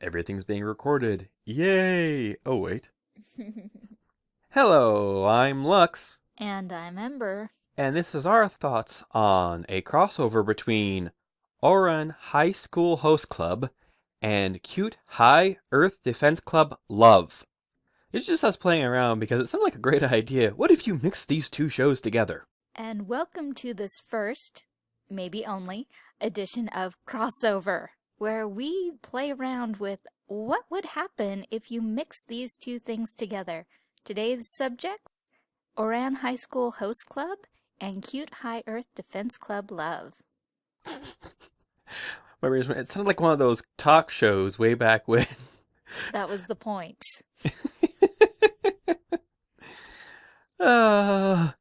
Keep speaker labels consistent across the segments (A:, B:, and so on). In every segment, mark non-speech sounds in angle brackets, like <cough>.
A: Everything's being recorded. Yay! Oh, wait. <laughs> Hello, I'm Lux,
B: and I'm Ember.
A: and this is our thoughts on a crossover between Ouran High School Host Club and Cute High Earth Defense Club Love. It's just us playing around because it sounded like a great idea. What if you mix these two shows together?
B: And welcome to this first, maybe only, edition of Crossover, where we play around with what would happen if you mix these two things together. Today's subjects, Ouran High School Host Club and Cute High Earth Defense Club Love. <laughs>
A: It sounded like one of those talk shows way back when.
B: That was the point. <laughs>
A: Uh,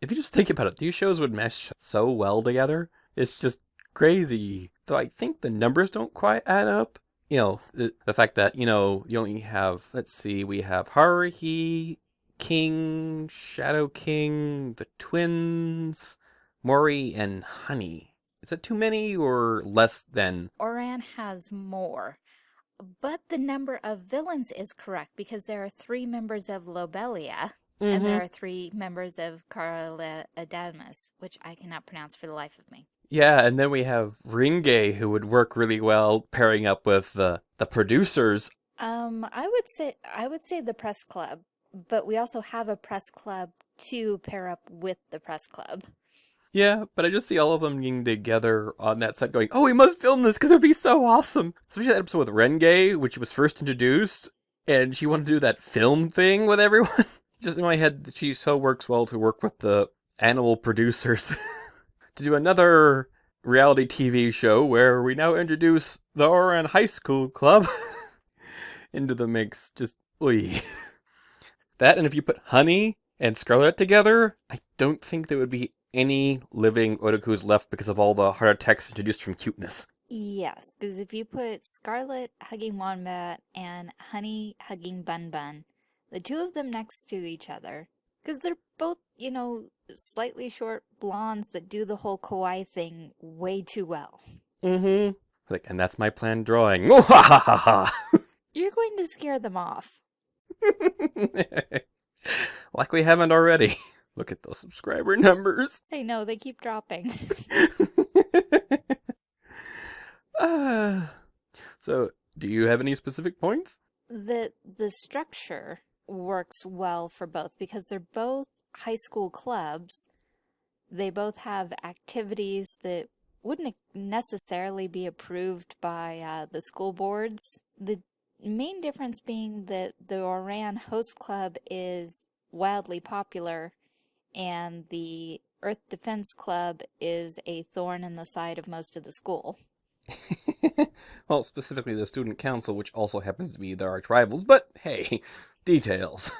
A: if you just think about it, these shows would mesh so well together. It's just crazy. Though I think the numbers don't quite add up. You know, the, the fact that, you know, you only have, let's see, we have Haruhi, King, Shadow King, the twins, Mori, and Honey. Is that too many or less than?
B: Ouran has more. But the number of villains is correct because there are three members of Lobelia. And mm-hmm. there are three members of Caerula Adamas, which I cannot pronounce for the life of me.
A: Yeah, and then we have Renge, who would work really well pairing up with the the producers.
B: Um, I would say I would say the press club, but we also have a press club to pair up with the press club.
A: Yeah, but I just see all of them getting together on that set going, oh, we must film this because it would be so awesome. Especially that episode with Renge, which was first introduced, and she wanted to do that film thing with everyone. <laughs> just in my head, she so works well to work with the animal producers <laughs> to do another reality TV show where we now introduce the Ouran High School Club <laughs> into the mix. Just, oy. <laughs> That, and if you put Honey and Scarlet together, I don't think there would be any living otakus left because of all the heart attacks introduced from cuteness.
B: Yes, because if you put Scarlet hugging Wombat and Honey hugging Bun Bun, the two of them next to each other, because they're both, you know, slightly short blondes that do the whole kawaii thing way too well.
A: Mm-hmm. Like, and that's my planned drawing. <laughs>
B: You're going to scare them off. <laughs>
A: like we haven't already. Look at those subscriber numbers.
B: I know, they keep dropping.
A: uh, <laughs> so, do you have any specific points?
B: the the structure works well for both because they're both high school clubs. They both have activities that wouldn't necessarily be approved by uh, the school boards. The main difference being that the Ouran Host Club is wildly popular and the Earth Defense Club is a thorn in the side of most of the school. <laughs>
A: well, specifically the student council, which also happens to be their arch rivals, but hey, <laughs> details.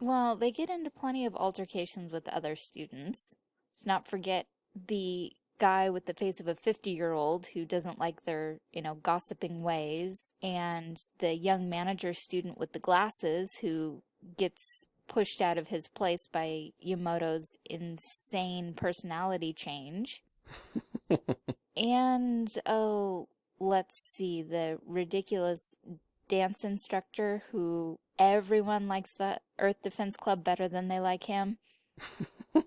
B: Well, they get into plenty of altercations with other students. Let's not forget the guy with the face of a 50-year-old who doesn't like their, you know, gossiping ways, and the young manager student with the glasses who gets pushed out of his place by Yumoto's insane personality change. <laughs> and, oh, let's see, the ridiculous dance instructor who everyone likes the Earth Defense Club better than they like him. <laughs>
A: you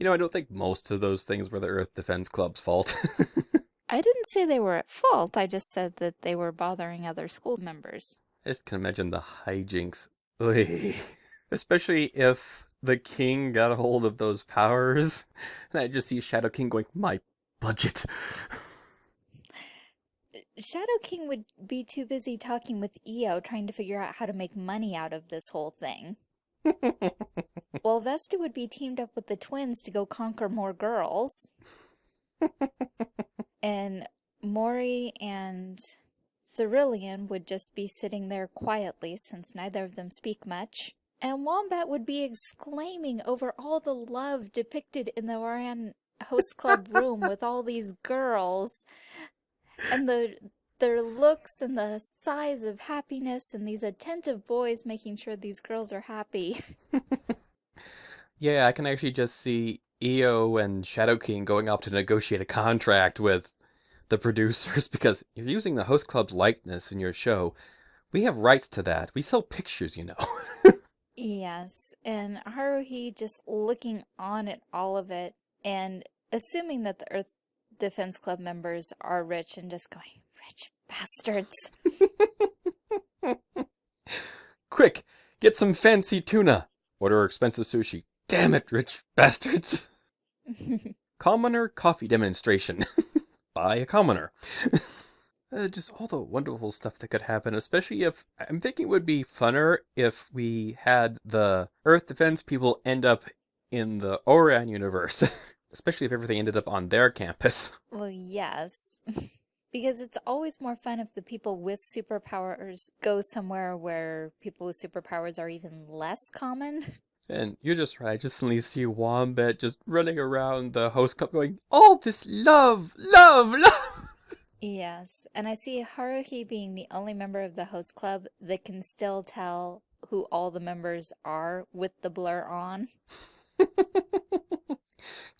A: know, I don't think most of those things were the Earth Defense Club's fault. <laughs>
B: I didn't say they were at fault. I just said that they were bothering other school members.
A: I just can imagine the hijinks. Oy. <laughs> Especially if the king got a hold of those powers. And I just see Shadow King going, my budget.
B: Shadow King would be too busy talking with Io trying to figure out how to make money out of this whole thing. <laughs> While Vesta would be teamed up with the twins to go conquer more girls. <laughs> and Mori and Cerulean would just be sitting there quietly since neither of them speak much. And Wombat would be exclaiming over all the love depicted in the Ouran Host Club room <laughs> with all these girls and the their looks and the sighs of happiness and these attentive boys making sure these girls are happy.
A: yeah, I can actually just see Io and Shadow King going off to negotiate a contract with the producers <laughs> because you're using the host club's likeness in your show. We have rights to that. We sell pictures, you know. <laughs>
B: Yes, and Haruhi just looking on at all of it and assuming that the Earth Defense Club members are rich and just going, rich bastards. <laughs>
A: Quick, get some fancy tuna. Order expensive sushi. Damn it, rich bastards. <laughs> Commoner coffee demonstration <laughs> by a commoner. uh, just all the wonderful stuff that could happen, especially if I'm thinking it would be funner if we had the Earth Defense people end up in the Ouran universe, especially if everything ended up on their campus. <laughs>
B: Well, yes. <laughs> Because it's always more fun if the people with superpowers go somewhere where people with superpowers are even less common. <laughs>
A: And you're just right. I just suddenly see Wombat just running around the host club going, All this love, love, love.
B: Yes, and I see Haruhi being the only member of the host club that can still tell who all the members are with the blur on.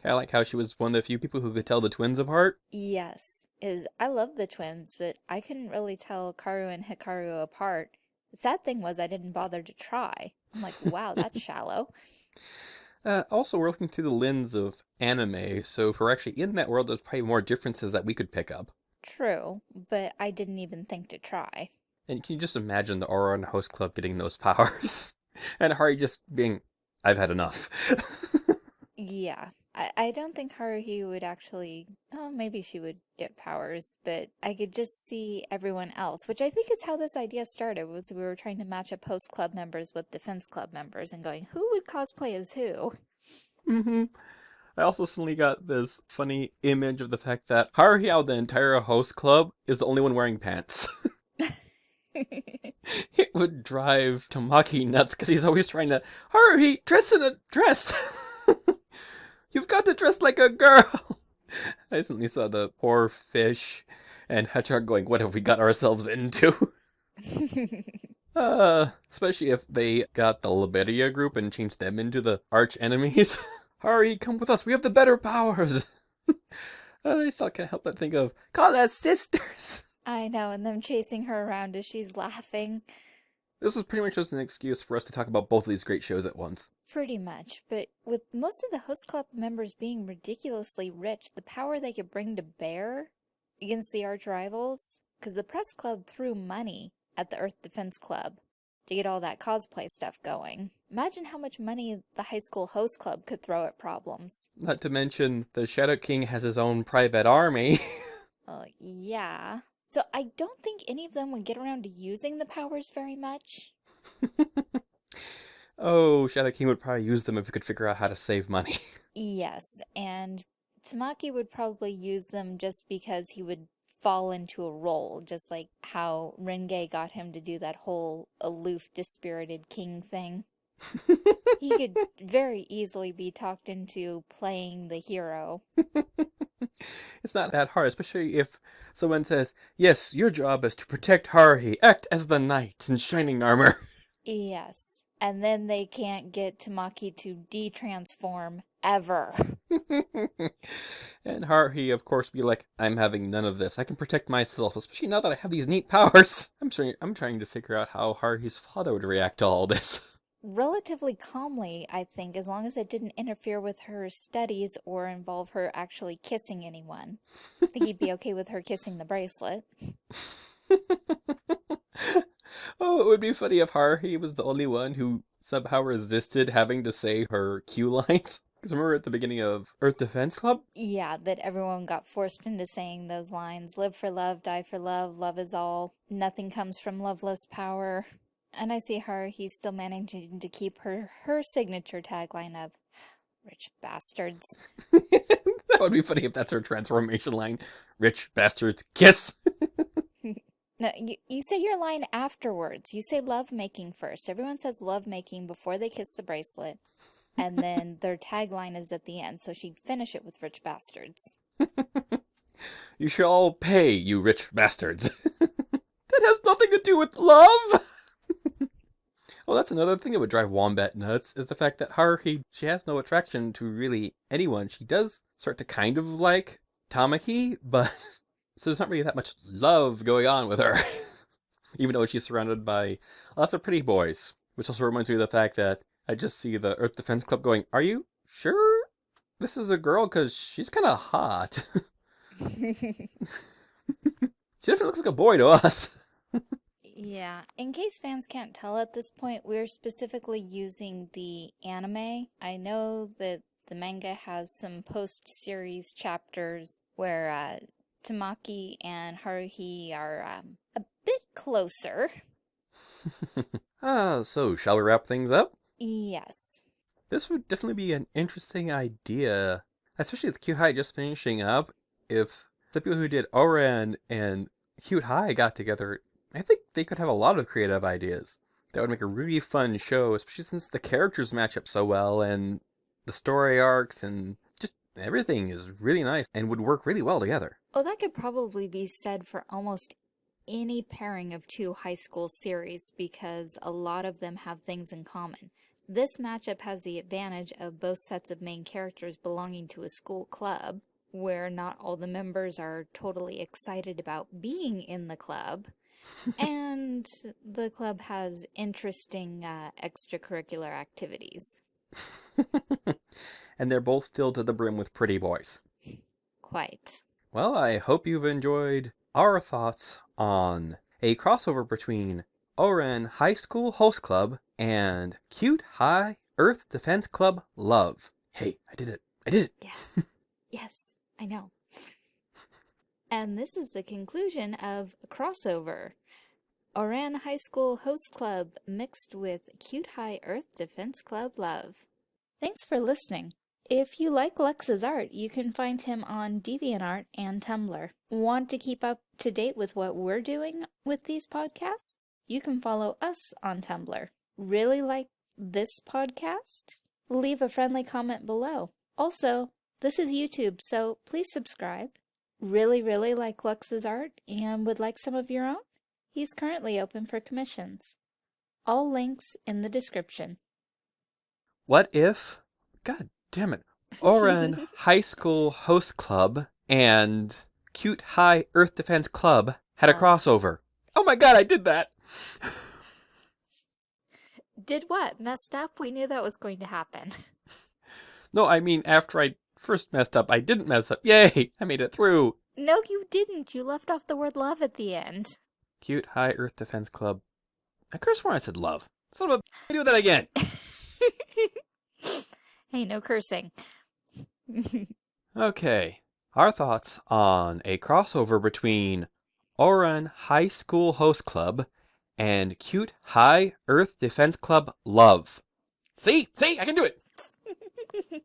A: Kind of like how she was one of the few people who could tell the twins apart.
B: Yes, is I love the twins, but I couldn't really tell Kaoru and Hikaru apart. The sad thing was I didn't bother to try. I'm like, wow, that's <laughs> shallow.
A: Uh, also, we're looking through the lens of anime, so if we're actually in that world, there's probably more differences that we could pick up.
B: True, but I didn't even think to try.
A: And can you just imagine the Ouran Host Club getting those <laughs> powers? and Hari just being, I've had enough. <laughs>
B: Yeah, I, I don't think Haruhi would actually, oh, maybe she would get powers, but I could just see everyone else, which I think is how this idea started, was we were trying to match up host club members with defense club members and going, who would cosplay as who?
A: Mm-hmm. I also suddenly got this funny image of the fact that Haruhi out of the entire host club is the only one wearing pants. <laughs> <laughs> it would drive Tamaki nuts because he's always trying to Haruhi dress in a dress. <laughs> You've got to dress like a girl. <laughs> I suddenly saw the poor fish and Hedgehog going, "What have we got ourselves into?" <laughs> Uh, especially if they got the Lobelia group and changed them into the arch enemies. <laughs> Hurry, come with us. We have the better powers. I still can't help but think of call us sisters.
B: I know, and them chasing her around as she's laughing.
A: This was pretty much just an excuse for us to talk about both of these great shows at once.
B: Pretty much, but with most of the host club members being ridiculously rich, the power they could bring to bear against the arch rivals, because the press club threw money at the Earth Defense Club to get all that cosplay stuff going. Imagine how much money the high school host club could throw at problems.
A: Not to mention, the Shadow King has his own private army. <laughs>
B: Well, yeah. So I don't think any of them would get around to using the powers very much. <laughs>
A: oh, Shadow King would probably use them if he could figure out how to save money. <laughs>
B: Yes, and Tamaki would probably use them just because he would fall into a role, just like how Renge got him to do that whole aloof, dispirited king thing. <laughs> He could very easily be talked into playing the hero. <laughs>
A: it's not that hard, especially if someone says, Yes, your job is to protect Haruhi. Act as the knight in shining armor. <laughs>
B: Yes. And then they can't get Tamaki to de-transform ever.
A: and Haruhi, of course, be like, I'm having none of this. I can protect myself, especially now that I have these neat powers. <laughs> I'm trying, I'm trying to figure out how Haruhi's father would react to all this.
B: Relatively calmly, I think, as long as it didn't interfere with her studies or involve her actually kissing anyone. I think he'd be <laughs> okay with her kissing the bracelet. <laughs>
A: oh, it would be funny if Haruhi was the only one who somehow resisted having to say her cue lines. <laughs> Because remember at the beginning of Earth Defense Club?
B: Yeah, that everyone got forced into saying those lines. Live for love, die for love, love is all. Nothing comes from loveless power. And I see her, he's still managing to keep her, her signature tagline of, rich bastards. <laughs>
A: that would be funny if that's her transformation line. Rich bastards, kiss! <laughs>
B: No, you, you say your line afterwards. You say love making first. Everyone says love making before they kiss the bracelet. And then <laughs> their tagline is at the end. So she'd finish it with rich bastards.
A: you shall pay, you rich bastards. that has nothing to do with love! Well, that's another thing that would drive Wombat nuts, is the fact that Haruhi, she has no attraction to really anyone. She does start to kind of like Tamaki, but <laughs> So there's not really that much love going on with her, <laughs> even though she's surrounded by lots of pretty boys. Which also reminds me of the fact that I just see the Earth Defense Club going, Are you sure this is a girl? Because she's kind of hot. <laughs> she definitely looks like a boy to us.
B: Yeah, in case fans can't tell at this point, we're specifically using the anime. I know that the manga has some post-series chapters where uh, Tamaki and Haruhi are um, a bit closer. <laughs>
A: ah, so shall we wrap things up?
B: Yes.
A: This would definitely be an interesting idea, especially with Cute High just finishing up. If the people who did Ouran and Cute High got together, I think they could have a lot of creative ideas. That would make a really fun show, especially since the characters match up so well and the story arcs and just everything is really nice and would work really well together.
B: Oh, that could probably be said for almost any pairing of two high school series because a lot of them have things in common. This matchup has the advantage of both sets of main characters belonging to a school club, where not all the members are totally excited about being in the club, and the club has interesting uh, extracurricular activities. <laughs>
A: and they're both filled to the brim with pretty boys.
B: Quite.
A: Well, I hope you've enjoyed our thoughts on a crossover between Ouran High School Host Club and Cute High Earth Defense Club Love. Hey, I did it. I did it.
B: Yes. <laughs> yes, I know. And this is the conclusion of Crossover. Ouran High School Host Club mixed with Cute High Earth Defense Club Love. Thanks for listening. If you like Lux's art, you can find him on DeviantArt and Tumblr. Want to keep up to date with what we're doing with these podcasts? You can follow us on Tumblr. Really like this podcast? Leave a friendly comment below. Also, this is YouTube, so please subscribe. Really, really like Lux's art and would like some of your own? He's currently open for commissions. All links in the description.
A: What if, God damn it, Ouran <laughs> High School Host Club and Cute High Earth Defense Club had a crossover? Oh my god, I did that!
B: Did what? Messed up? We knew that was going to happen. <laughs>
A: No, I mean, after I first messed up, I didn't mess up. Yay! I made it through!
B: No, you didn't. You left off the word love at the end.
A: Cute High Earth Defense Club. I could have sworn I said love. Son of a. I do that again! <laughs>
B: hey, no cursing. <laughs>
A: Okay, our thoughts on a crossover between Ouran High School Host Club and Cute High Earth Defense Club Love. See? See? I can do it! <laughs>